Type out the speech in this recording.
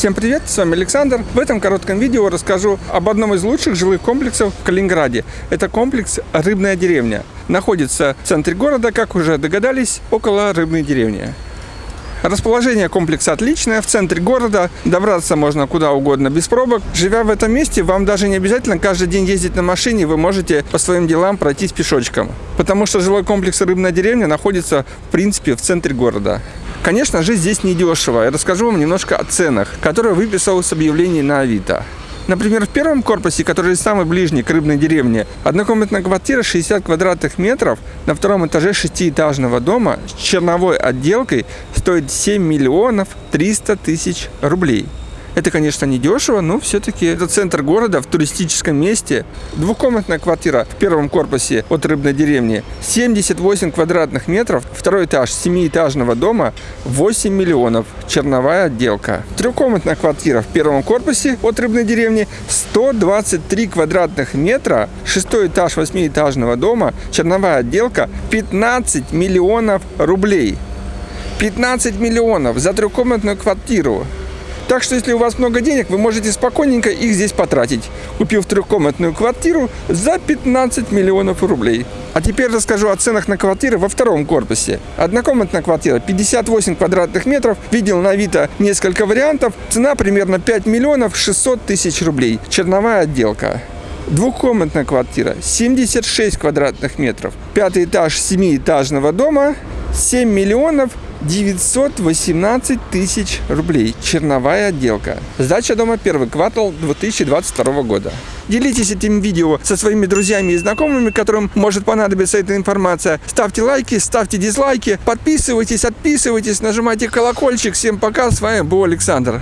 Всем привет, с вами Александр. В этом коротком видео расскажу об одном из лучших жилых комплексов в Калининграде. Это комплекс «Рыбная деревня». Находится в центре города, как уже догадались, около рыбной деревни. Расположение комплекса отличное, в центре города, добраться можно куда угодно без пробок. Живя в этом месте, вам даже не обязательно каждый день ездить на машине, вы можете по своим делам пройтись пешочком. Потому что жилой комплекс «Рыбная деревня» находится, в принципе, в центре города. Конечно, жить здесь недешево. Я расскажу вам немножко о ценах, которые выписал с объявлений на Авито. Например, в первом корпусе, который самый ближний к рыбной деревне, однокомнатная квартира 60 квадратных метров на втором этаже шестиэтажного дома с черновой отделкой стоит 7 миллионов 300 тысяч рублей. Это, конечно, не дешево, но все-таки это центр города в туристическом месте. Двухкомнатная квартира в первом корпусе от рыбной деревни 78 квадратных метров. Второй этаж семиэтажного дома 8 миллионов. Черновая отделка. Трехкомнатная квартира в первом корпусе от рыбной деревни 123 квадратных метра. Шестой этаж восьмиэтажного дома. Черновая отделка 15 миллионов рублей. 15 миллионов за трехкомнатную квартиру. Так что, если у вас много денег, вы можете спокойненько их здесь потратить, купив трехкомнатную квартиру за 15 миллионов рублей. А теперь расскажу о ценах на квартиры во втором корпусе. Однокомнатная квартира 58 квадратных метров. Видел на Авито несколько вариантов. Цена примерно 5 миллионов 600 тысяч рублей. Черновая отделка. Двухкомнатная квартира 76 квадратных метров. Пятый этаж семиэтажного дома 7 миллионов 918 тысяч рублей. Черновая отделка. Сдача дома первый квартал 2022 года. Делитесь этим видео со своими друзьями и знакомыми, которым может понадобиться эта информация. Ставьте лайки, ставьте дизлайки, подписывайтесь, отписывайтесь, нажимайте колокольчик. Всем пока, с вами был Александр.